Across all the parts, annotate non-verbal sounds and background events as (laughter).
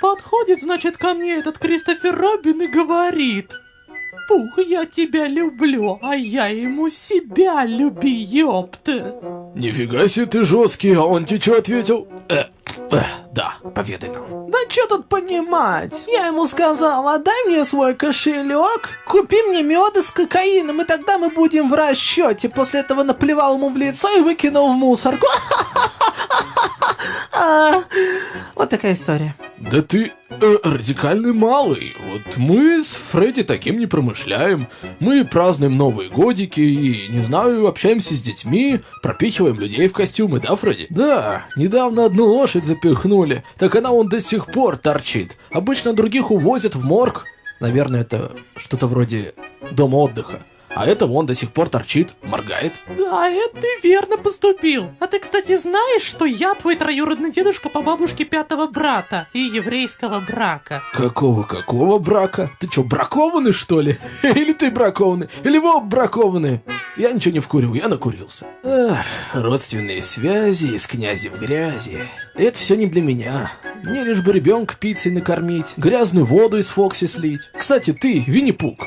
Подходит, значит, ко мне этот Кристофер Робин и говорит... Пух, я тебя люблю, а я ему себя люби, ёпта. Нифига себе ты жесткий, а он тебе что ответил? Э, э, да, поведай нам. Да что тут понимать? Я ему сказал, отдай мне свой кошелек, купи мне меда с кокаином, и тогда мы будем в расчете. После этого наплевал ему в лицо и выкинул в мусорку. (laughs) А, вот такая история. Да ты э, радикальный малый. Вот мы с Фредди таким не промышляем. Мы празднуем Новые годики и, не знаю, общаемся с детьми, пропихиваем людей в костюмы, да, Фредди? Да, недавно одну лошадь запихнули, так она он до сих пор торчит. Обычно других увозят в морг. Наверное, это что-то вроде дома отдыха. А это вон до сих пор торчит, моргает. Да, это ты верно поступил. А ты, кстати, знаешь, что я твой троюродный дедушка по бабушке пятого брата и еврейского брака? Какого-какого брака? Ты что, бракованный, что ли? (laughs) Или ты бракованный? Или вы бракованные? Я ничего не вкурил, я накурился. Эх, родственные связи из князи в грязи. Это все не для меня. Мне лишь бы ребенка пиццей накормить, грязную воду из Фокси слить. Кстати, ты, Винни-Пук,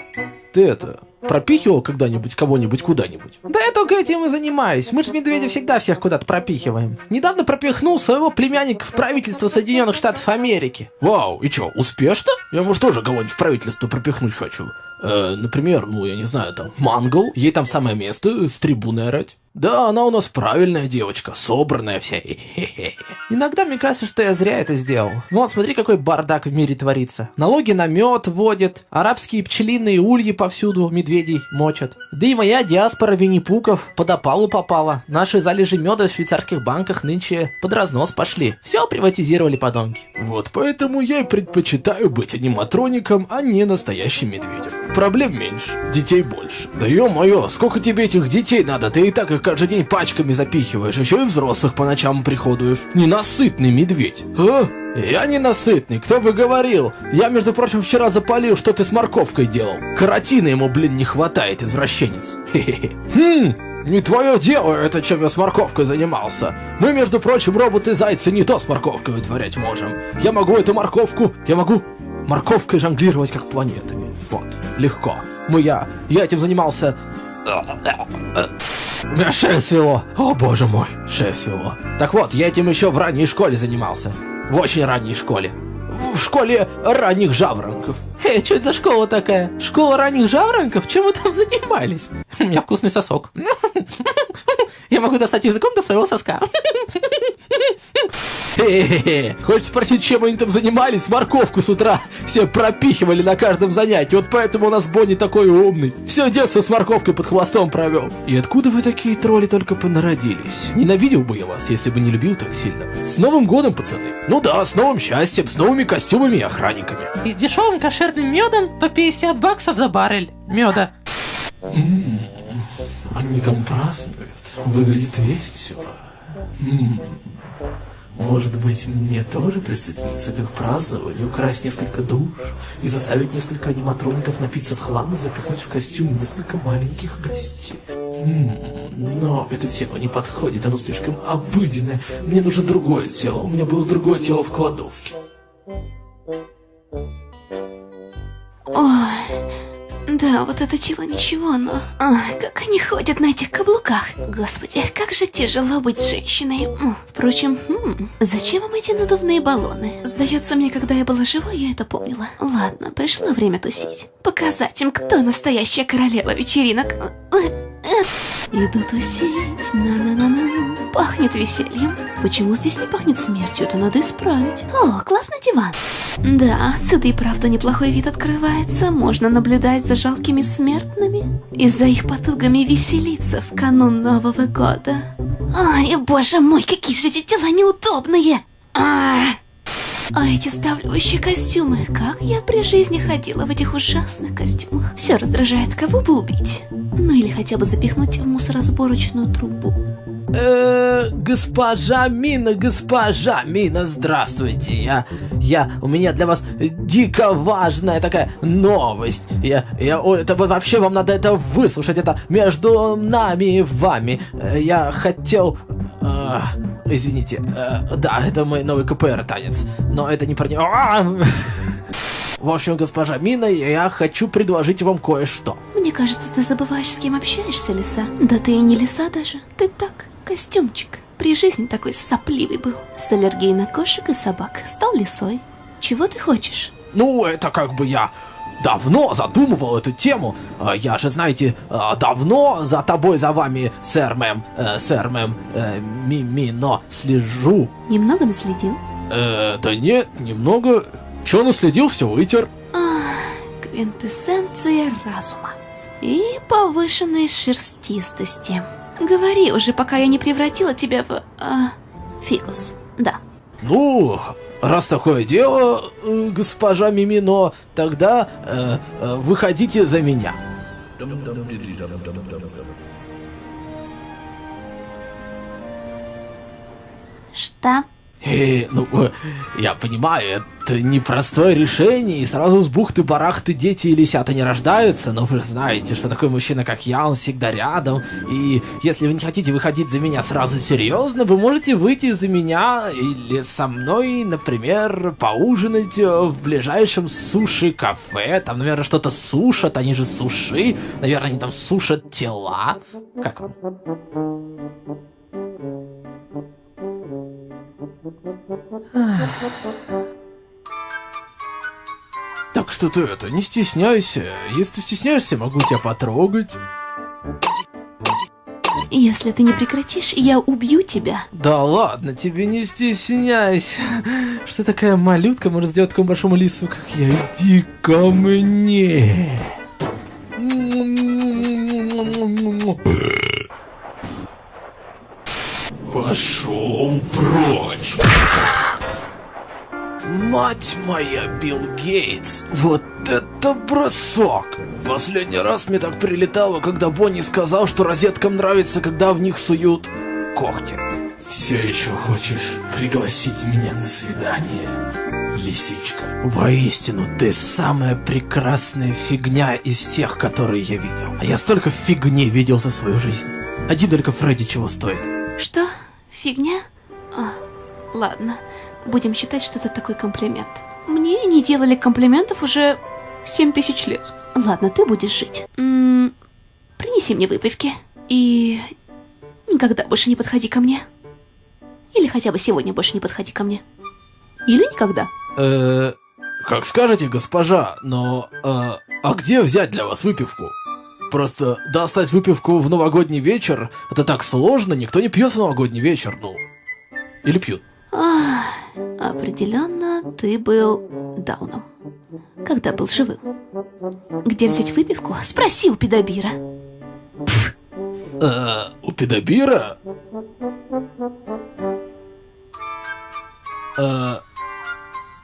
ты это, пропихивал когда-нибудь кого-нибудь куда-нибудь? Да я только этим и занимаюсь. Мы же медведя всегда всех куда-то пропихиваем. Недавно пропихнул своего племянника в правительство Соединенных Штатов Америки. Вау, и чё, успешно? Я, может, тоже кого-нибудь в правительство пропихнуть хочу. Э, например, ну, я не знаю, там, Мангл, ей там самое место, с трибуны орать. Да, она у нас правильная девочка, собранная вся. (laughs) Иногда мне кажется, что я зря это сделал. Вот, смотри, какой бардак в мире творится. Налоги на мед вводят, арабские пчелиные ульи повсюду медведей мочат. Да и моя диаспора винни-пуков под опалу попала. Наши залежи меда в швейцарских банках нынче под разнос пошли. Все приватизировали подонки. Вот поэтому я и предпочитаю быть аниматроником, а не настоящим медведем. Проблем меньше, детей больше. Да ё-моё, сколько тебе этих детей надо? Ты и так их каждый день пачками запихиваешь, еще и взрослых по ночам приходуешь. Ненасытный медведь. А? Я ненасытный, кто бы говорил. Я, между прочим, вчера запалил, что ты с морковкой делал. Каротина ему, блин, не хватает, извращенец. Хе-хе. Хм, не твое дело это, чем я с морковкой занимался. Мы, между прочим, роботы-зайцы не то с морковкой вытворять можем. Я могу эту морковку, я могу морковкой жонглировать как планетами. Вот, легко. Мы, я, я этим занимался... У меня шея свело. О, боже мой, шея свело. Так вот, я этим еще в ранней школе занимался. В очень ранней школе. В школе ранних жаворонков. Эй, что это за школа такая? Школа ранних жаворонков? Чем вы там занимались? У меня вкусный сосок. (laughs) Я могу достать языком до своего соска. Хочешь спросить, чем они там занимались? Морковку с утра все пропихивали на каждом занятии. Вот поэтому у нас Бонни такой умный. Все детство с морковкой под хвостом провел. И откуда вы такие тролли только понародились? Ненавидел бы я вас, если бы не любил так сильно. С Новым годом, пацаны. Ну да, с новым счастьем, с новыми костюмами и охранниками. И с дешевым кошерным медом по 50 баксов за баррель меда. Они там празднуют. Выглядит весело. Может быть, мне тоже присоединиться к их празднованию, украсть несколько душ и заставить несколько аниматроников напиться в хлам и запихнуть в костюм несколько маленьких гостей. М, Но это тело не подходит, оно слишком обыденное. Мне нужно другое тело, у меня было другое тело в кладовке. Да, вот это тело ничего, но... Ах, как они ходят на этих каблуках. Господи, как же тяжело быть женщиной. Впрочем, м, зачем им эти надувные баллоны? Сдается мне, когда я была жива, я это помнила. Ладно, пришло время тусить. Показать им, кто настоящая королева вечеринок. Э, э. Иду тусить, на-на-на-на. Пахнет весельем. Почему здесь не пахнет смертью? Это надо исправить. О, классный диван. Да, отсюда и правда неплохой вид открывается. Можно наблюдать за жалкими смертными и за их потугами веселиться в канун Нового года. Ай, боже мой, какие же эти тела неудобные! А, а эти сдавливающие костюмы, как я при жизни ходила в этих ужасных костюмах. Все раздражает, кого бы убить. Ну или хотя бы запихнуть в мусоросборочную трубу. Э, госпожа Мина, госпожа Мина, здравствуйте. Я, я, у меня для вас дико важная такая новость. Я, я, это вообще вам надо это выслушать. Это между нами и вами. Э, Я хотел, э, извините. Э, да, это мой новый КПР танец. Но это не про него. В общем, госпожа Мина, я хочу предложить вам кое-что. Мне кажется, ты забываешь, с кем общаешься, лиса. Да ты и не лиса даже. Ты так, костюмчик. При жизни такой сопливый был. С аллергией на кошек и собак. Стал лисой. Чего ты хочешь? Ну, это как бы я давно задумывал эту тему. А, Я же, знаете, а, давно за тобой, за вами, сэр мэм, э, сэр мэм, э, Мимино, слежу. Немного наследил? Э, да нет, немного. Чё наследил, все вытер. Квинтэссенция разума. И повышенной шерстистости. Говори уже, пока я не превратила тебя в... а, фикус. Да. Ну, раз такое дело, э, госпожа Мимино, тогда э, э, выходите за меня. Что? Э, ну, э, я понимаю, это непростое решение, и сразу с бухты-барахты дети и лисята не рождаются, но вы знаете, что такой мужчина, как я, он всегда рядом, и если вы не хотите выходить за меня сразу серьезно, вы можете выйти за меня или со мной, например, поужинать э, в ближайшем суши-кафе, там, наверное, что-то сушат, они же суши, наверное, они там сушат тела. Как вам? Так что ты это, не стесняйся. Если стесняешься, могу тебя потрогать. Если ты не прекратишь, я убью тебя. Да ладно, тебе не стесняйся. Что такая малютка может сделать такому большому лису, как я? Иди ко мне. Мать моя, Билл Гейтс, вот это бросок! Последний раз мне так прилетало, когда Бонни сказал, что розеткам нравится, когда в них суют когти. Все еще хочешь пригласить меня на свидание, лисичка? Воистину, ты самая прекрасная фигня из всех, которые я видел. А я столько фигни видел за свою жизнь. Один только Фредди чего стоит. Что? Фигня? А, ладно. Будем считать, что это такой комплимент. Мне не делали комплиментов уже 7 тысяч лет. Ладно, ты будешь жить. М принеси мне выпивки. И никогда больше не подходи ко мне. Или хотя бы сегодня больше не подходи ко мне. Или никогда. Э, как скажете, госпожа, но э, а где взять для вас выпивку? Просто достать выпивку в новогодний вечер, это так сложно, никто не пьет в новогодний вечер, ну. Или пьют. Ах, определенно ты был дауном. Когда был живым. Где взять выпивку? Спроси у педобира. Э, у педобира? Э,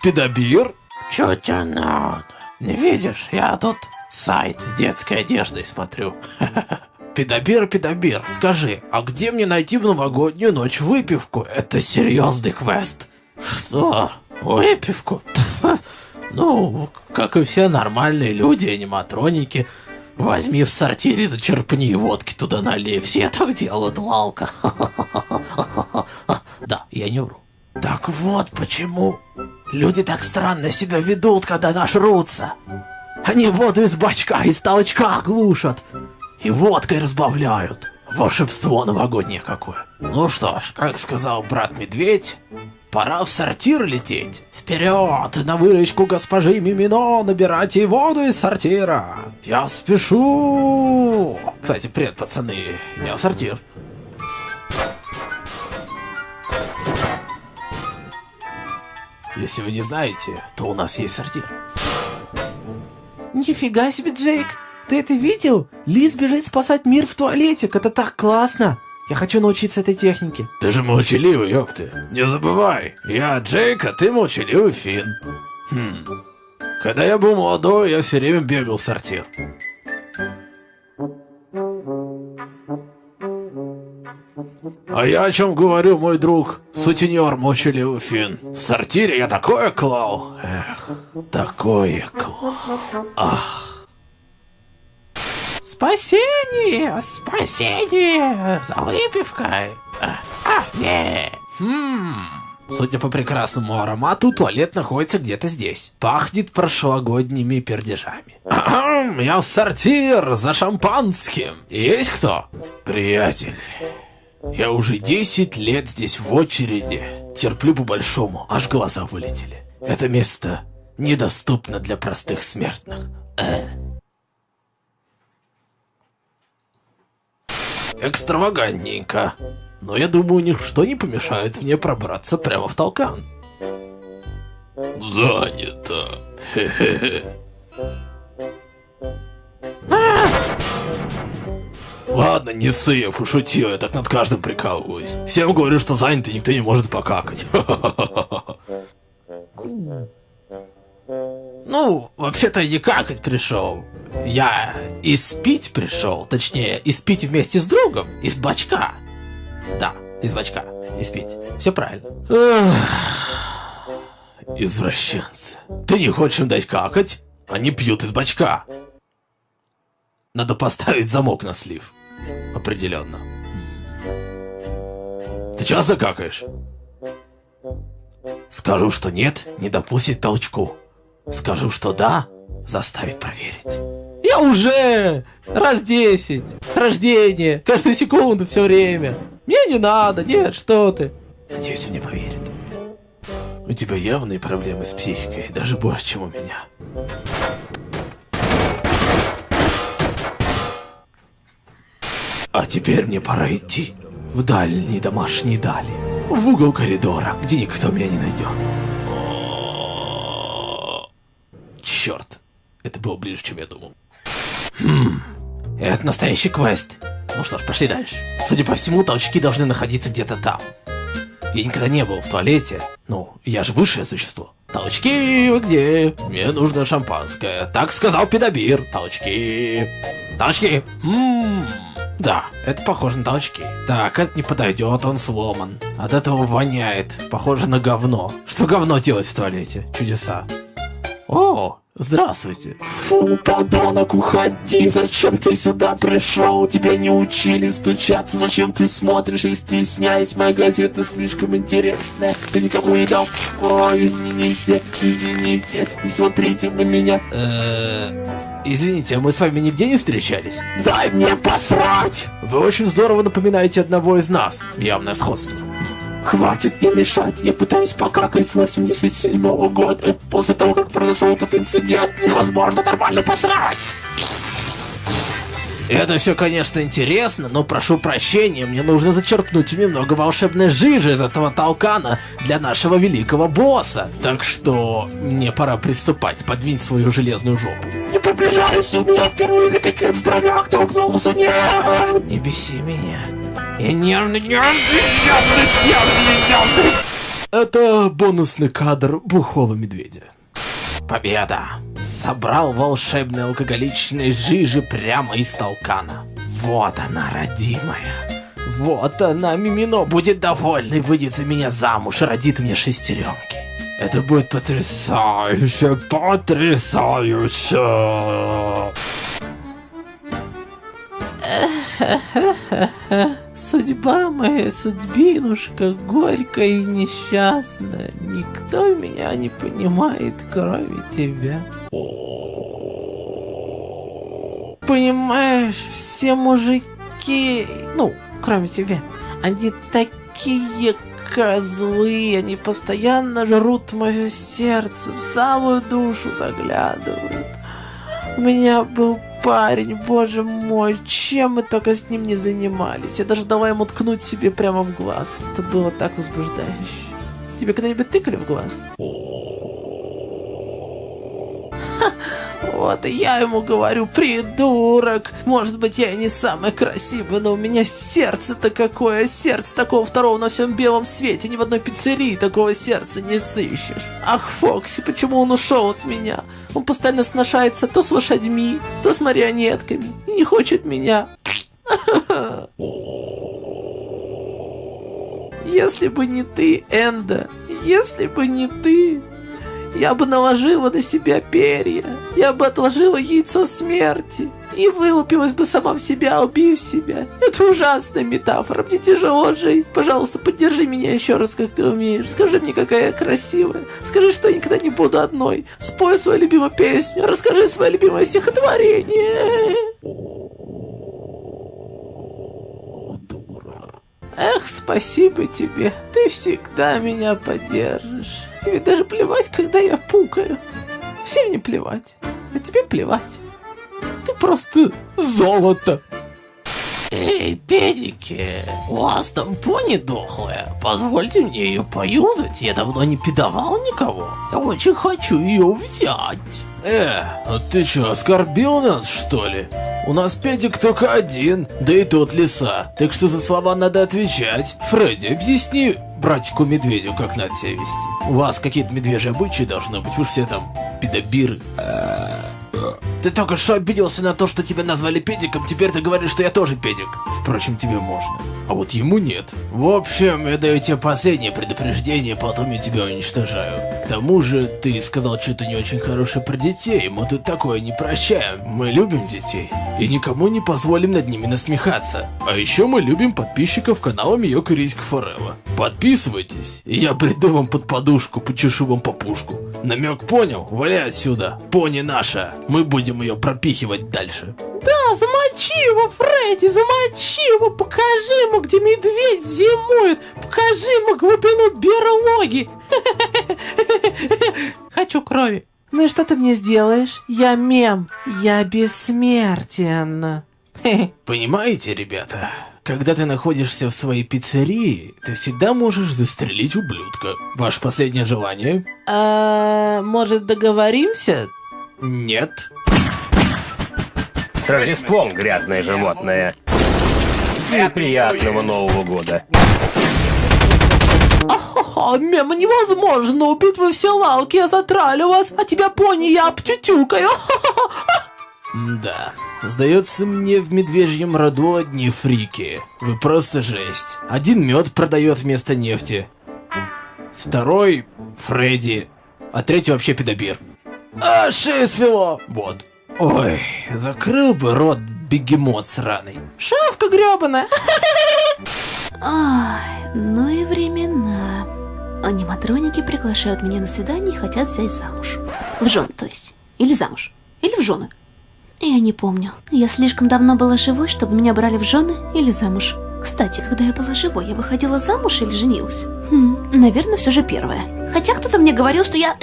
педобир? Чё тебе надо? Не видишь, я тут сайт с детской одеждой смотрю. (laughs) Педобир, педобир, скажи, а где мне найти в новогоднюю ночь выпивку? Это серьезный квест. Что? Выпивку? Ну, как и все нормальные люди, аниматроники. Возьми в сортире, зачерпни водки туда налей. Все так делают, лалка. (laughs) Да, я не вру. Так вот почему люди так странно себя ведут, когда нажрутся. Они воду из бачка, из толчка глушат. И водкой разбавляют. Волшебство новогоднее какое. Ну что ж, как сказал брат-медведь, пора в сортир лететь. Вперед, на выручку госпожи Мимино, набирайте воду из сортира. Я спешу. Кстати, привет, пацаны, я в сортир. Если вы не знаете, то у нас есть сортир. Нифига себе, Джейк! Ты это видел? Лиз бежит спасать мир в туалетик, это так классно! Я хочу научиться этой технике. Ты же молчаливый, ёпты. Не забывай, я Джейк, а ты молчаливый Финн. Хм. Когда я был молодой, я все время бегал в сортир. А я о чем говорю, мой друг, сутенер молчаливый Финн. В сортире я такое клал. Эх, такое клал. Ах. Спасение! Спасение! За выпивкой! А, а, не! Хм... Судя по прекрасному аромату, туалет находится где-то здесь. Пахнет прошлогодними пердежами. Я в сортир за шампанским. Есть кто? Приятель. Я уже 10 лет здесь в очереди. Терплю по-большому, аж глаза вылетели. Это место недоступно для простых смертных. Э. Экстравагантненько. Но я думаю, ничто не помешает мне пробраться прямо в толкан. Занято. Хе-хе-хе. Ладно, не ссы, я пошутил, я так над каждым прикалываюсь. Всем говорю, что занято, никто не может покакать. Ну, вообще-то не какать пришел. Я испить пришел, точнее, испить вместе с другом, из бачка. Да, из бачка, испить. Все правильно. Извращенцы. Ты не хочешь им дать какать? Они пьют из бачка. Надо поставить замок на слив. Определенно. Ты часто какаешь? Скажу, что нет, не допустит толчку. Скажу, что да, заставит проверить. Я уже раз десять, с рождения, каждую секунду, все время. Мне не надо, нет, что ты. Надеюсь, он не поверит. У тебя явные проблемы с психикой, даже больше, чем у меня. А теперь мне пора идти в дальние домашние дали, в угол коридора, где никто меня не найдет. Черт, это было ближе, чем я думал. Хм, это настоящий квест. Ну что ж, пошли дальше. Судя по всему, толчки должны находиться где-то там. Я никогда не был в туалете. Ну, я же высшее существо. Толчки, вы где? Мне нужно шампанское. Так сказал педобир. Толчки. Толчки. Ммм. Да, это похоже на толчки. Так, это не подойдет, он сломан. От этого воняет. Похоже на говно. Что говно делать в туалете? Чудеса. О, Здравствуйте. Фу, подонок, уходи, зачем ты сюда пришел? Тебя не учили стучаться, зачем ты смотришь и стесняясь? Моя газета слишком интересная, ты никому не дал. О, извините, извините, не смотрите на меня. Э, Извините, а мы с вами нигде не встречались? Дай мне посрать! Вы очень здорово напоминаете одного из нас. Явное сходство. Хватит мне мешать, я пытаюсь покакать с 87 -го года. После того, как произошел этот инцидент, невозможно нормально посрать. Это все, конечно, интересно, но прошу прощения, мне нужно зачерпнуть немного волшебной жижи из этого толкана для нашего великого босса. Так что мне пора приступать, подвинь свою железную жопу. Не приближайся, у меня впервые за пять лет здоровяк толкнулся, нет! Не беси меня. Я нервный, нервный, нервный. Это бонусный кадр бухого медведя. Победа! Собрал волшебной алкоголичной жижи прямо из толкана. Вот она, родимая. Вот она, Мимино, будет довольна и выйдет за меня замуж и родит мне шестеренки. Это будет потрясающе, потрясающе. (laughs) Судьба моя, судьбинушка, горькая и несчастная. Никто меня не понимает, кроме тебя. Понимаешь, все мужики, ну, кроме тебя, они такие козлы, они постоянно жрут мое сердце, в самую душу заглядывают. У меня был парень, боже мой, чем мы только с ним не занимались. Я даже дала ему ткнуть себе прямо в глаз. Это было так возбуждающе. Тебе когда-нибудь тыкали в глаз? Ха, Вот и я ему говорю, придурок. Может быть, я и не самый красивый, но у меня сердце-то какое. Сердце такого второго на всем белом свете. Ни в одной пиццерии такого сердца не сыщешь. Ах, Фокси, почему он ушел от меня? Он постоянно сношается то с лошадьми, то с марионетками. И не хочет меня. (laughs) Если бы не ты, Энда, если бы не ты, я бы наложила на себя перья, я бы отложила яйцо смерти, и вылупилась бы сама в себя, убив себя. Это ужасная метафора, мне тяжело жить. Пожалуйста, поддержи меня еще раз, как ты умеешь. Скажи мне, какая я красивая. Скажи, что я никогда не буду одной. Спой свою любимую песню, расскажи свое любимое стихотворение. Эх, спасибо тебе. Ты всегда меня поддержишь. Тебе даже плевать, когда я пукаю. Всем не плевать. А тебе плевать. Ты просто золото. Эй, педики, у вас там пони дохлая? Позвольте мне ее поюзать, я давно не пидовал никого. Я очень хочу ее взять. Э, а ты что, оскорбил нас, что ли? У нас педик только один, да и тот лиса, так что за слова надо отвечать. Фредди, объясни братику медведю, как надо себя вести. У вас какие-то медвежьи обычаи должны быть, вы все там педобиры. Ты только что обиделся на то, что тебя назвали педиком, теперь ты говоришь, что я тоже педик. Впрочем, тебе можно. А вот ему нет. В общем, я даю тебе последнее предупреждение, потом я тебя уничтожаю. К тому же, ты сказал что-то не очень хорошее про детей, мы тут такое не прощаем. Мы любим детей. И никому не позволим над ними насмехаться. А еще мы любим подписчиков канала Миока Риська Форева. Подписывайтесь, и я приду вам под подушку, почешу вам по пушку. Намек понял? Валяй отсюда. Пони наша. Мы будем ее пропихивать дальше. Да, замочи его, Фредди, замочи его, покажи ему, где медведь зимует, покажи ему глубину берлоги. (laughs) Хочу крови. Ну и что ты мне сделаешь? Я мем. Я бессмертен. (laughs) Понимаете, ребята? Когда ты находишься в своей пиццерии, ты всегда можешь застрелить ублюдка. Ваше последнее желание? А, может договоримся? Нет. С Рождеством, грязное животное. И приятного Нового года. О, мем, невозможно убить вы все лалки, я затралю вас, а тебя пони я обтютюкаю. Да. Сдается мне в медвежьем роду одни фрики. Вы просто жесть. Один мед продает вместо нефти. Второй Фредди. А третий вообще педобир. А, шею свело. Вот. Ой, закрыл бы рот бегемот сраный. Шавка гребаная. Ай, ну и времена. Аниматроники приглашают меня на свидание и хотят взять замуж. В жены, то есть. Или замуж. Или в жены. Я не помню. Я слишком давно была живой, чтобы меня брали в жены или замуж. Кстати, когда я была живой, я выходила замуж или женилась? Хм, наверное, все же первое. Хотя кто-то мне говорил, что я...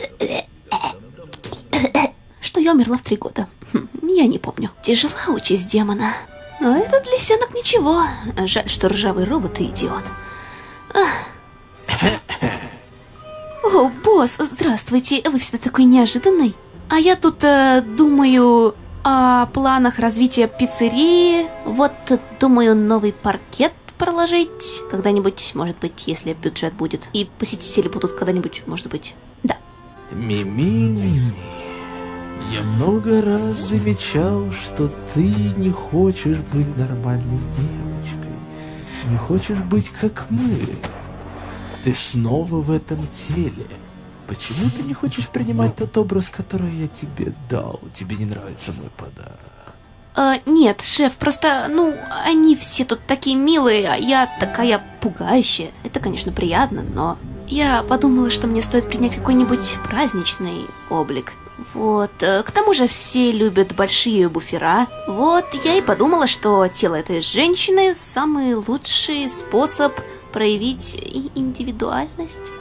Что я умерла в три года. Хм, я не помню. Тяжела участь демона. Но этот лисенок ничего. Жаль, что ржавый робот и идиот. О, босс, здравствуйте. Вы всегда такой неожиданный. А я тут э, думаю о планах развития пиццерии. Вот, э, думаю, новый паркет проложить когда-нибудь, может быть, если бюджет будет. И посетители будут когда-нибудь, может быть. Да. Мими, я много раз замечал, что ты не хочешь быть нормальной девочкой. Не хочешь быть как мы. Ты снова в этом теле. Почему ты не хочешь принимать тот образ, который я тебе дал? Тебе не нравится мой подарок? Э, нет, шеф, просто, ну, они все тут такие милые, а я такая пугающая. Это, конечно, приятно, но... Я подумала, что мне стоит принять какой-нибудь праздничный облик. Вот, э, к тому же все любят большие буфера. Вот, я и подумала, что тело этой женщины самый лучший способ проявить индивидуальность.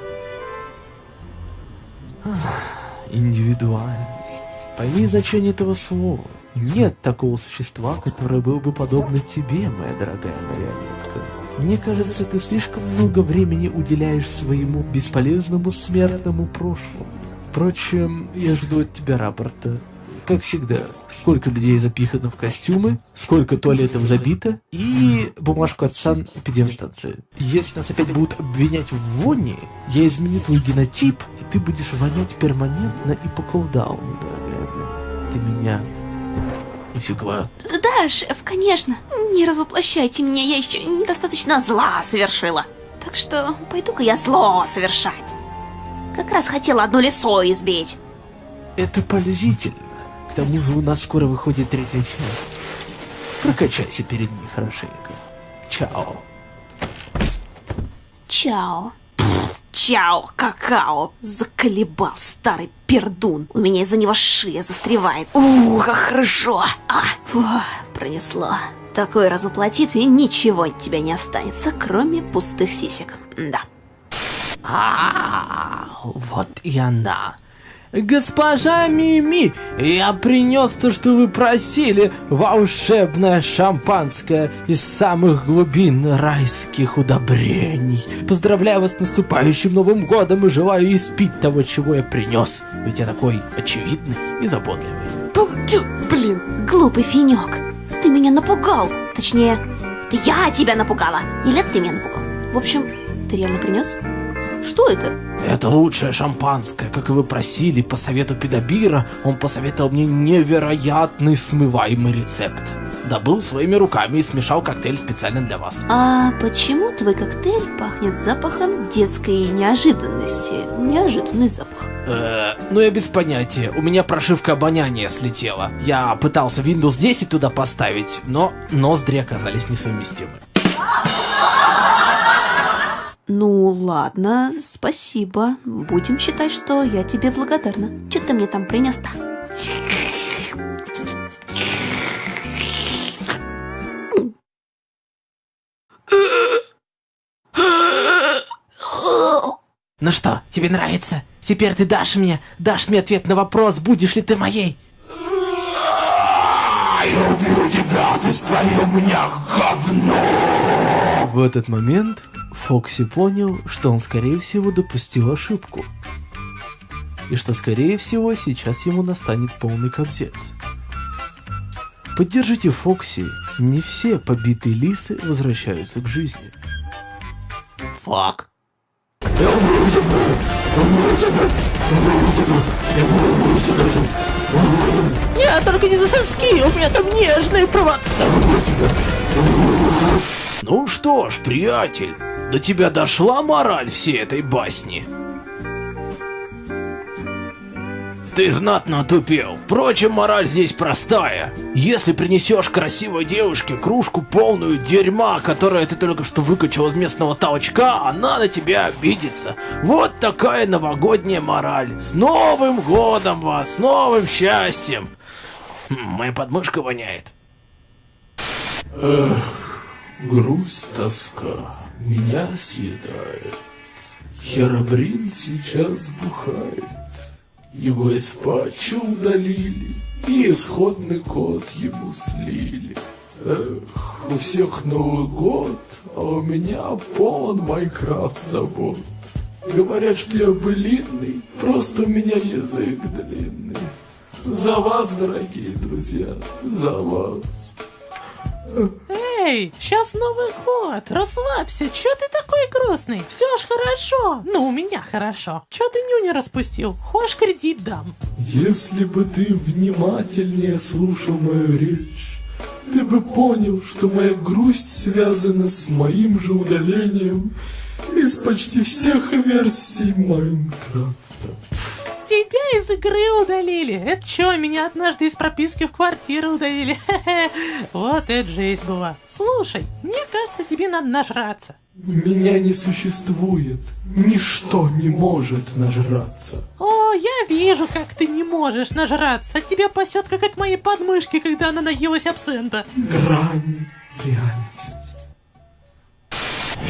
Индивидуальность. Пойми значение этого слова. Нет такого существа, которое было бы подобно тебе, моя дорогая марионетка. Мне кажется, ты слишком много времени уделяешь своему бесполезному смертному прошлому. Впрочем, я жду от тебя рапорта. Как всегда, сколько людей запихано в костюмы, сколько туалетов забито, и бумажку от санэпидемстанции. Если нас опять будут обвинять в воне, я изменю твой генотип, и ты будешь вонять перманентно и по колдауну, дорогая. Ты меня усекла. Да, шеф, конечно. Не развоплощайте меня, я еще недостаточно зла совершила. Так что пойду-ка я зло совершать. Как раз хотела одно лицо избить. Это пользительно. К тому же у нас скоро выходит третья часть. Прокачайся перед ней хорошенько. Чао. Чао. Чао, какао. Заколебал старый пердун. У меня из-за него шея застревает. Ух, как хорошо. А, фу, пронесло. Такой развоплотит, и ничего от тебя не останется, кроме пустых сисек. Да. А, вот и она. Госпожа Мими, я принес то, что вы просили, волшебное шампанское из самых глубин райских удобрений. Поздравляю вас с наступающим Новым Годом и желаю испить того, чего я принес. Ведь я такой очевидный и заботливый. Пух, тю, блин, глупый финек. Ты меня напугал. Точнее, это я тебя напугала. Или ты меня напугал. В общем, ты реально принес? Что это? Это лучшее шампанское, как и вы просили, по совету педобира, он посоветовал мне невероятный смываемый рецепт. Добыл своими руками и смешал коктейль специально для вас. А почему твой коктейль пахнет запахом детской неожиданности? Неожиданный запах. Э, ну я без понятия, у меня прошивка обоняния слетела. Я пытался Windows 10 туда поставить, но ноздри оказались несовместимы. Ну ладно, спасибо. Будем считать, что я тебе благодарна. Че ты мне там принес-то? Ну что, тебе нравится? Теперь ты дашь мне, дашь мне ответ на вопрос, будешь ли ты моей? Я убью тебя, ты спалил меня, говно! В этот момент Фокси понял, что он скорее всего допустил ошибку. И что скорее всего сейчас ему настанет полный кобзец. Поддержите Фокси, не все побитые лисы возвращаются к жизни. Фак. Нет, только не за соски, у меня там нежные провода. Ну что ж, приятель, до тебя дошла мораль всей этой басни? Ты знатно отупел. Впрочем, мораль здесь простая. Если принесешь красивой девушке кружку полную дерьма, которое ты только что выкачал из местного толчка, она на тебя обидится. Вот такая новогодняя мораль. С Новым годом вас, с новым счастьем. Хм, Моя подмышка воняет. Грусть, тоска меня съедает. Херабрин сейчас бухает. Его из патча удалили, и исходный код ему слили. Эх, у всех Новый год, а у меня полон Майнкрафт забот. Говорят, что я былинный, просто у меня язык длинный. За вас, дорогие друзья, за вас. Эй, сейчас Новый год, расслабься, чё ты такой грустный? Все ж хорошо, ну у меня хорошо. Чё ты нюни распустил? Хочешь кредит дам? Если бы ты внимательнее слушал мою речь, ты бы понял, что моя грусть связана с моим же удалением из почти всех версий Майнкрафта. Тебя из игры удалили. Это чё, меня однажды из прописки в квартиру удалили? Хе-хе. (laughs) Вот это жесть была. Слушай, мне кажется, тебе надо нажраться. Меня не существует, ничто не может нажраться. О, я вижу, как ты не можешь нажраться. От тебя пасет, как от моей подмышки, когда она наелась абсента. Грани реальности.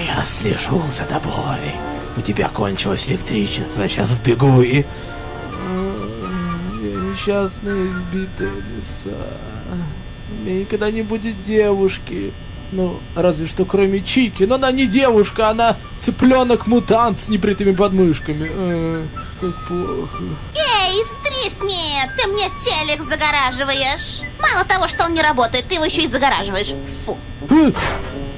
Я слежу за тобой. У тебя кончилось электричество, я сейчас вбегу и... Я несчастная избитая лиса. У меня никогда не будет девушки. Ну, разве что кроме Чики. Но она не девушка, она цыпленок-мутант с небритыми подмышками. Э, как плохо. Эй, стрисни! Ты мне телек загораживаешь. Мало того, что он не работает, ты его еще и загораживаешь. Фу.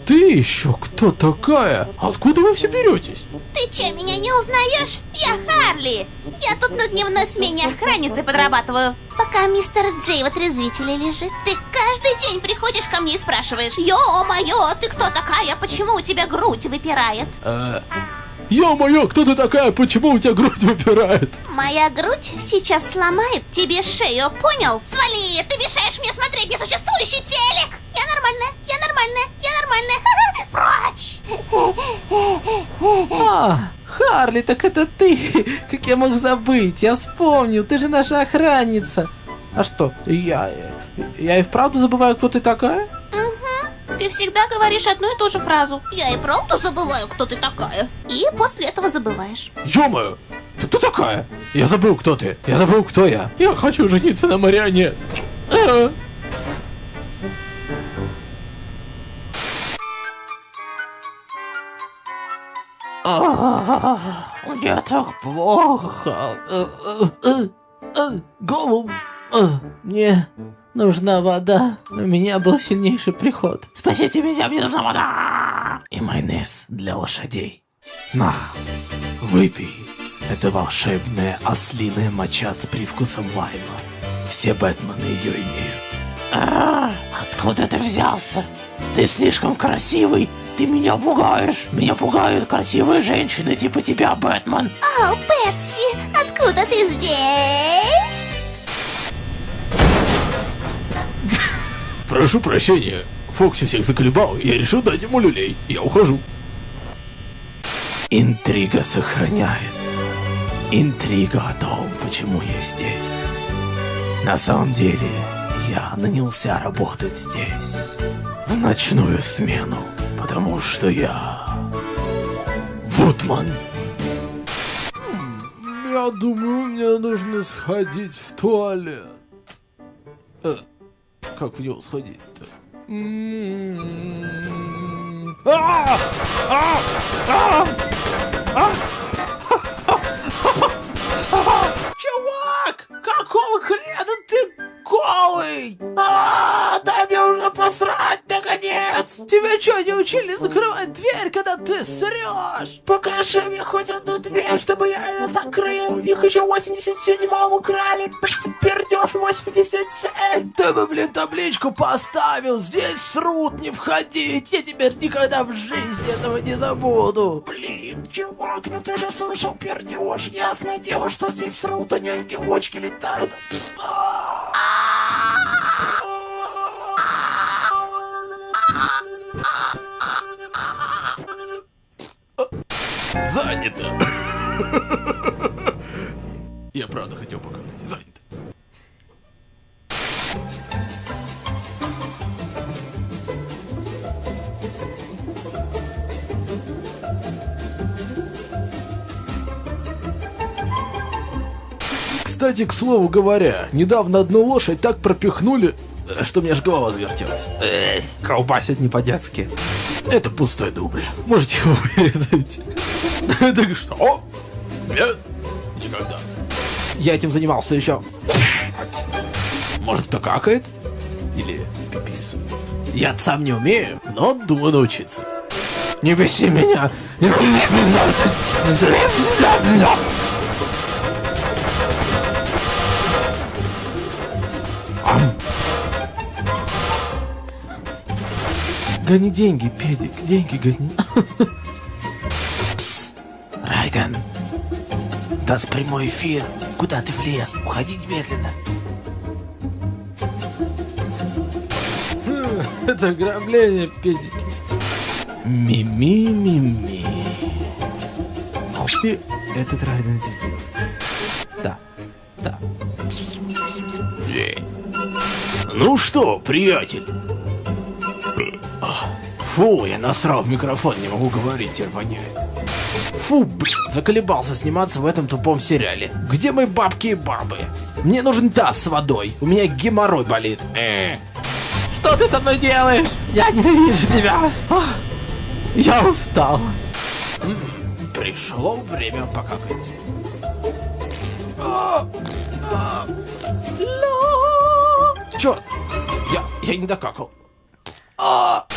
Ты еще кто такая? Откуда вы все беретесь? Ты че, меня не узнаешь? Я Харли. Я тут на дневной смене охранницей подрабатываю. Пока мистер Джей в отрезвителе лежит, ты каждый день приходишь ко мне и спрашиваешь, Ё-моё, ты кто такая? Почему у тебя грудь выпирает? Э, Ё-моё, кто ты такая? Почему у тебя грудь выпирает? Моя грудь сейчас сломает тебе шею, понял? Свали, ты мешаешь мне смотреть несуществующий телек! Я нормальная, я нормальная, нормальная! (laughs) Прочь! А, Харли, так это ты! Как я мог забыть? Я вспомнил, ты же наша охранница. А что, я... Я и вправду забываю, кто ты такая? Ты всегда говоришь одну и ту же фразу. Я и правда забываю, кто ты такая. И после этого забываешь. Ё-моё, ты кто такая? Я забыл, кто ты. Я забыл, кто я. Я хочу жениться на марионетке. Мне так плохо. Э, э, э, Голову. Э, Мне нужна вода. У меня был сильнейший приход. Спасите меня, мне нужна вода. И майонез для лошадей. На, выпей. Это волшебная ослиная моча с привкусом лайма. Все Бэтмены ее имеют. А, откуда ты взялся? Ты слишком красивый. Ты меня пугаешь. Меня пугают красивые женщины типа тебя, Бэтмен. О, Пэтси, откуда ты здесь? Прошу прощения. Фокси всех заколебал, я решил дать ему люлей. Я ухожу. Интрига сохраняется. Интрига о том, почему я здесь. На самом деле, я нанялся работать здесь. В ночную смену. Потому что я... Вудман. Я думаю, мне нужно сходить в туалет. Э, как в него сходить-то? М-м-м. А! А! А! Голый? А, дай мне уже посрать, наконец! Тебя что, не учили закрывать дверь, когда ты срешь? Покажи мне хоть одну дверь, чтобы я ее закрыл. Их еще в 87-м украли, пердеж 87. Ты бы, блин, табличку поставил, здесь срут, не входить. Я теперь никогда в жизни этого не забуду. Блин, чувак, ну ты же слышал пердеж. Ясное дело, что здесь срут, а не ангелочки летают. Занято. (coughs) Я правда хотел покакать. Занято. Кстати, к слову говоря, недавно одну лошадь так пропихнули, что мне аж голова завертелась. Эй, колбасит не по-детски. Это пустой дубль. Можете его (laughs) вырезать. (laughs) Так что? Нет, никогда. Я этим занимался еще. Может, кто какает? Или пиписует? Я сам не умею, но думаю научиться. Не беси меня! Гони деньги, педик, деньги гони. (laughs) Райден, даст прямой эфир. Куда ты влез? Уходи немедленно. (laughs) Это ограбление, педик. Ми-ми-ми-ми. Хуй этот Райден здесь делает. Да, да. Ну что, приятель? Фу, я насрал в микрофон, не могу говорить, теперь воняет. Фу, блин, заколебался сниматься в этом тупом сериале. Где мои бабки и бабы? Мне нужен таз с водой, у меня геморрой болит. Э. Что ты со мной делаешь? Я ненавижу тебя. Я устал. Пришло время покакать. А, а. Чёрт, я, я не докакал. А.